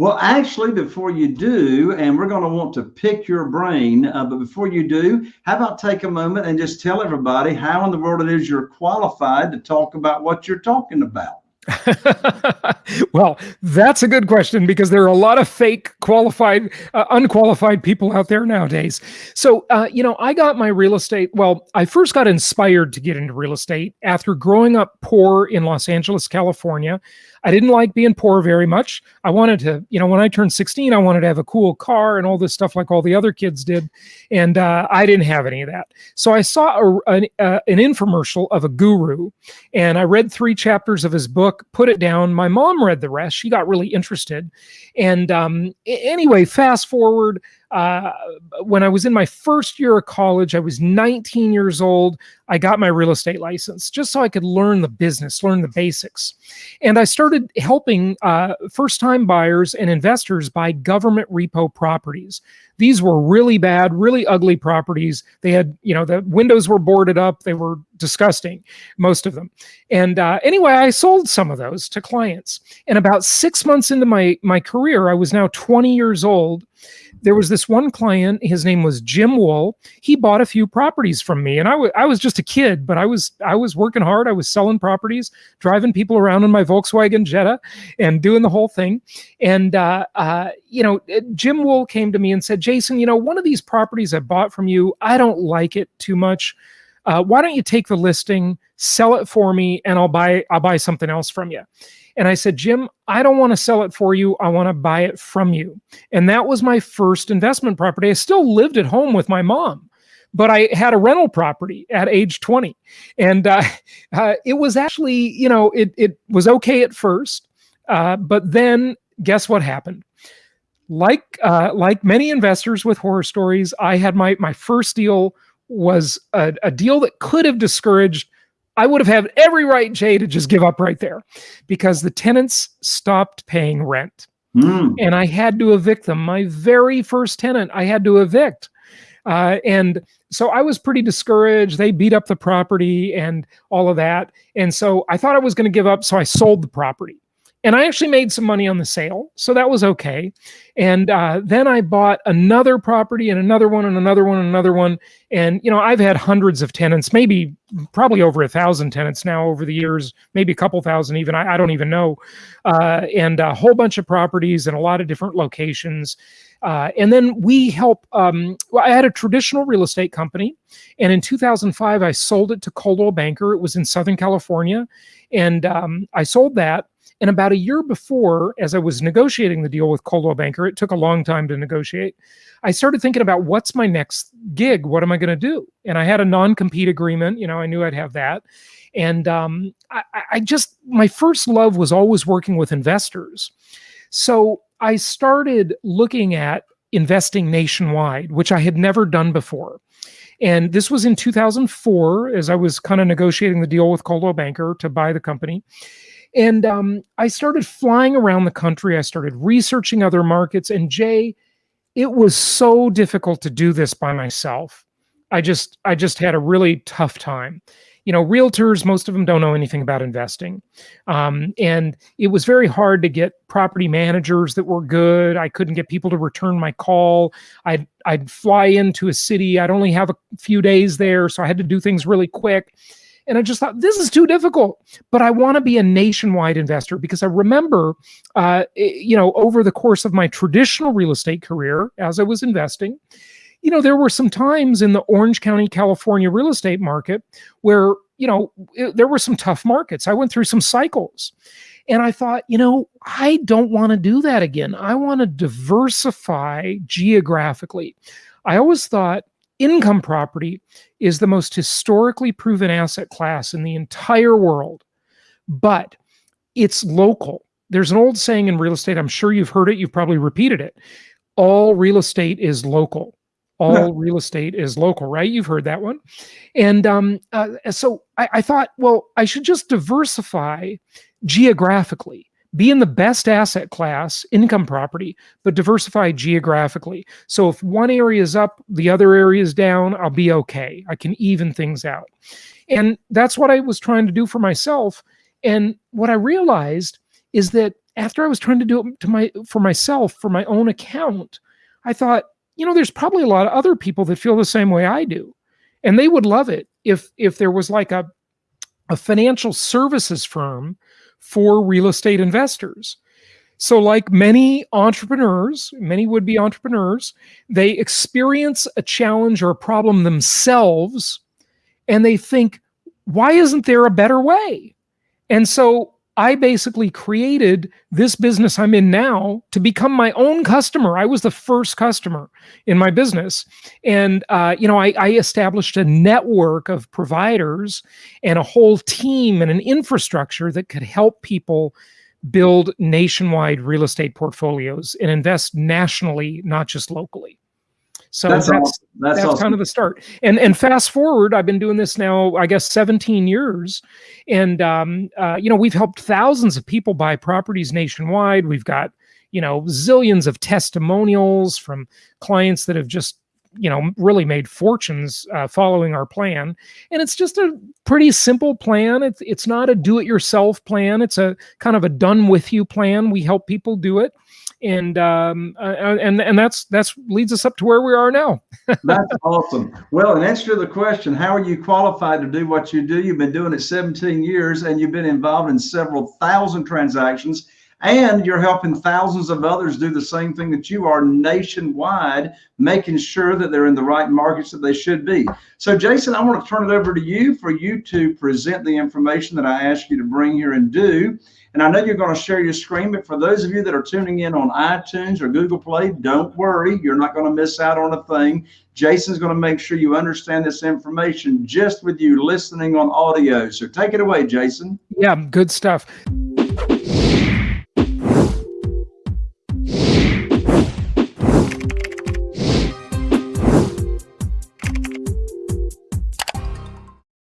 Well, actually, before you do, and we're going to want to pick your brain, uh, but before you do, how about take a moment and just tell everybody how in the world it is you're qualified to talk about what you're talking about? well, that's a good question because there are a lot of fake qualified, uh, unqualified people out there nowadays. So, uh, you know, I got my real estate. Well, I first got inspired to get into real estate after growing up poor in Los Angeles, California. I didn't like being poor very much. I wanted to, you know, when I turned 16, I wanted to have a cool car and all this stuff like all the other kids did. And uh, I didn't have any of that. So I saw a, an, uh, an infomercial of a guru and I read three chapters of his book, put it down. My mom read the rest. She got really interested. And um, anyway, fast forward, uh, when I was in my first year of college, I was 19 years old. I got my real estate license just so I could learn the business, learn the basics. And I started helping uh, first time buyers and investors buy government repo properties. These were really bad, really ugly properties. They had, you know, the windows were boarded up. They were disgusting, most of them. And uh, anyway, I sold some of those to clients. And about six months into my, my career, I was now 20 years old there was this one client his name was jim wool he bought a few properties from me and I, I was just a kid but i was i was working hard i was selling properties driving people around in my volkswagen jetta and doing the whole thing and uh, uh, you know jim wool came to me and said jason you know one of these properties i bought from you i don't like it too much uh, why don't you take the listing sell it for me and i'll buy i'll buy something else from you and I said, Jim, I don't want to sell it for you. I want to buy it from you. And that was my first investment property. I still lived at home with my mom, but I had a rental property at age 20. And uh, uh, it was actually, you know, it, it was okay at first. Uh, but then guess what happened? Like uh, like many investors with horror stories, I had my my first deal was a, a deal that could have discouraged I would have had every right, Jay, to just give up right there because the tenants stopped paying rent. Mm. And I had to evict them. My very first tenant, I had to evict. Uh, and so I was pretty discouraged. They beat up the property and all of that. And so I thought I was going to give up. So I sold the property and I actually made some money on the sale, so that was okay. And uh, then I bought another property and another one and another one and another one. And you know, I've had hundreds of tenants, maybe probably over a thousand tenants now over the years, maybe a couple thousand even. I, I don't even know. Uh, and a whole bunch of properties in a lot of different locations. Uh, and then we help. Um, well, I had a traditional real estate company, and in 2005 I sold it to Coldwell Banker. It was in Southern California, and um, I sold that and about a year before, as I was negotiating the deal with Coldwell Banker, it took a long time to negotiate. I started thinking about what's my next gig? What am I going to do? And I had a non compete agreement. You know, I knew I'd have that. And um, I, I just, my first love was always working with investors. So I started looking at investing nationwide, which I had never done before. And this was in 2004 as I was kind of negotiating the deal with Coldwell Banker to buy the company. And um, I started flying around the country. I started researching other markets. And Jay, it was so difficult to do this by myself. I just, I just had a really tough time. You know, realtors, most of them don't know anything about investing. Um, and it was very hard to get property managers that were good. I couldn't get people to return my call. I'd, I'd fly into a city. I'd only have a few days there. So I had to do things really quick. And I just thought, this is too difficult. But I want to be a nationwide investor because I remember, uh, you know, over the course of my traditional real estate career as I was investing, you know, there were some times in the Orange County, California real estate market where, you know, it, there were some tough markets. I went through some cycles. And I thought, you know, I don't want to do that again. I want to diversify geographically. I always thought income property is the most historically proven asset class in the entire world, but it's local. There's an old saying in real estate, I'm sure you've heard it, you've probably repeated it. All real estate is local. All yeah. real estate is local, right? You've heard that one. And um, uh, so I, I thought, well, I should just diversify geographically be in the best asset class, income property, but diversify geographically. So if one area is up, the other area is down, I'll be okay. I can even things out. And that's what I was trying to do for myself. And what I realized is that after I was trying to do it to my for myself for my own account, I thought, you know, there's probably a lot of other people that feel the same way I do, and they would love it if if there was like a a financial services firm for real estate investors. So, like many entrepreneurs, many would be entrepreneurs, they experience a challenge or a problem themselves and they think, why isn't there a better way? And so I basically created this business I'm in now to become my own customer. I was the first customer in my business. And, uh, you know, I, I established a network of providers and a whole team and an infrastructure that could help people build nationwide real estate portfolios and invest nationally, not just locally. So that's that's, that's, that's awesome. kind of the start. And and fast forward, I've been doing this now, I guess, 17 years, and um, uh, you know we've helped thousands of people buy properties nationwide. We've got you know zillions of testimonials from clients that have just you know really made fortunes uh, following our plan and it's just a pretty simple plan it's it's not a do it yourself plan it's a kind of a done with you plan we help people do it and um, uh, uh, and and that's that's leads us up to where we are now. that's awesome. Well, in answer to the question, how are you qualified to do what you do? You've been doing it 17 years, and you've been involved in several thousand transactions, and you're helping thousands of others do the same thing that you are nationwide, making sure that they're in the right markets that they should be. So, Jason, I want to turn it over to you for you to present the information that I asked you to bring here and do. And I know you're going to share your screen, but for those of you that are tuning in on iTunes or Google Play, don't worry. You're not going to miss out on a thing. Jason's going to make sure you understand this information just with you listening on audio. So take it away, Jason. Yeah, good stuff.